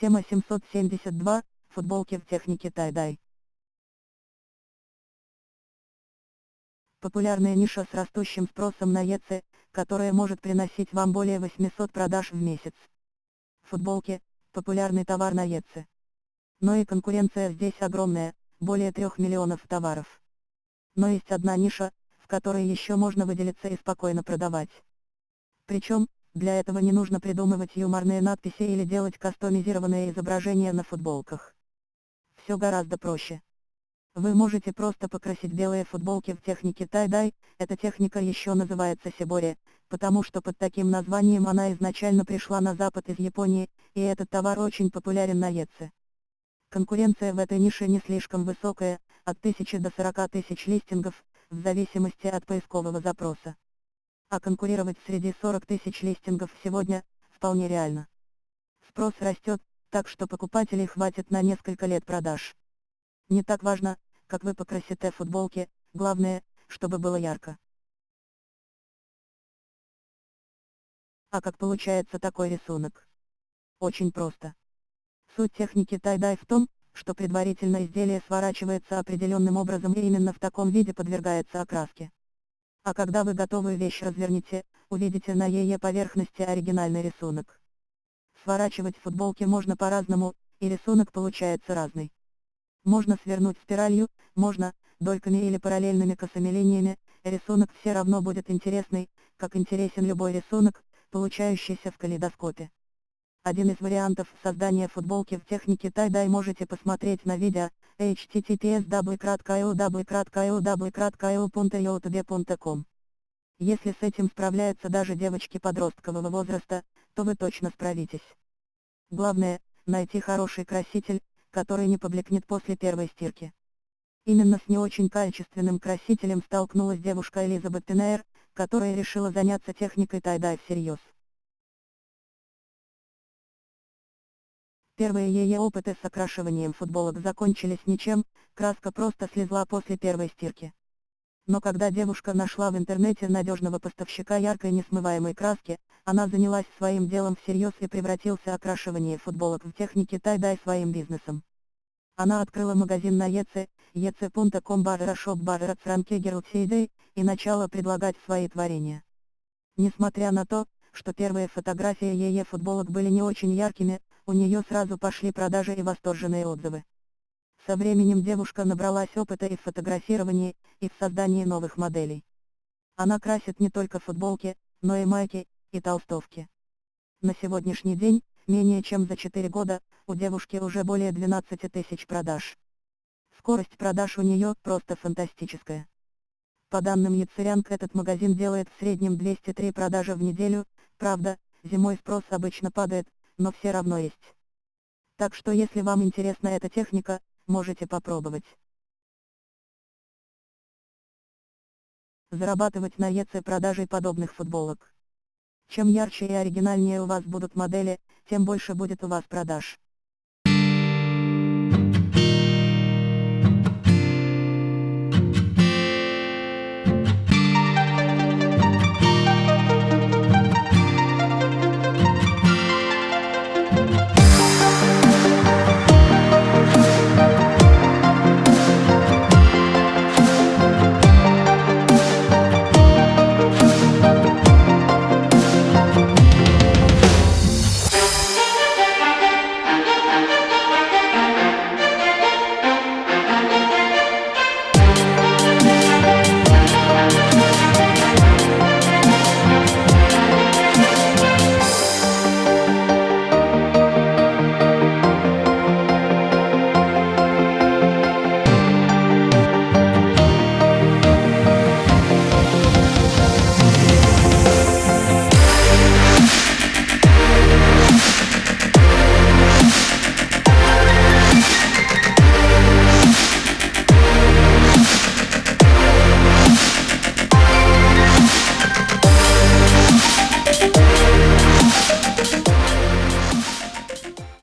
Тема 772. Футболки в технике тай-дай. Популярная ниша с растущим спросом на ЕЦ, которая может приносить вам более 800 продаж в месяц. Футболки – популярный товар на ЕЦ. Но и конкуренция здесь огромная, более 3 миллионов товаров. Но есть одна ниша, в которой еще можно выделиться и спокойно продавать. Причем, для этого не нужно придумывать юморные надписи или делать кастомизированные изображения на футболках. Все гораздо проще. Вы можете просто покрасить белые футболки в технике тай-дай, эта техника еще называется сибори, потому что под таким названием она изначально пришла на запад из Японии, и этот товар очень популярен на Еце. Конкуренция в этой нише не слишком высокая, от 1000 до 40 тысяч листингов, в зависимости от поискового запроса а конкурировать среди 40 тысяч листингов сегодня, вполне реально. Спрос растет, так что покупателей хватит на несколько лет продаж. Не так важно, как вы покрасите футболки, главное, чтобы было ярко. А как получается такой рисунок? Очень просто. Суть техники тай-дай в том, что предварительно изделие сворачивается определенным образом и именно в таком виде подвергается окраске. А когда вы готовую вещь развернете, увидите на ее поверхности оригинальный рисунок. Сворачивать футболки можно по-разному, и рисунок получается разный. Можно свернуть спиралью, можно, дольками или параллельными косыми линиями, рисунок все равно будет интересный, как интересен любой рисунок, получающийся в калейдоскопе. Один из вариантов создания футболки в технике тай-дай можете посмотреть на видео https www.io.io.youtube.com Если с этим справляются даже девочки подросткового возраста, то вы точно справитесь. Главное, найти хороший краситель, который не поблекнет после первой стирки. Именно с не очень качественным красителем столкнулась девушка Элизабет Пинейр, которая решила заняться техникой тай-дай всерьез. Первые ее опыты с окрашиванием футболок закончились ничем, краска просто слезла после первой стирки. Но когда девушка нашла в интернете надежного поставщика яркой несмываемой краски, она занялась своим делом всерьез и превратился окрашивание футболок в технике тай-дай своим бизнесом. Она открыла магазин на EC, ec.com barra shop barra и начала предлагать свои творения. Несмотря на то, что первые фотографии ее футболок были не очень яркими, у нее сразу пошли продажи и восторженные отзывы. Со временем девушка набралась опыта и в фотографировании, и в создании новых моделей. Она красит не только футболки, но и майки, и толстовки. На сегодняшний день, менее чем за 4 года, у девушки уже более 12 тысяч продаж. Скорость продаж у нее просто фантастическая. По данным Яцерянг этот магазин делает в среднем 203 продажи в неделю, правда, зимой спрос обычно падает, но все равно есть. Так что если вам интересна эта техника, можете попробовать. Зарабатывать на ЕЦ продажей подобных футболок. Чем ярче и оригинальнее у вас будут модели, тем больше будет у вас продаж.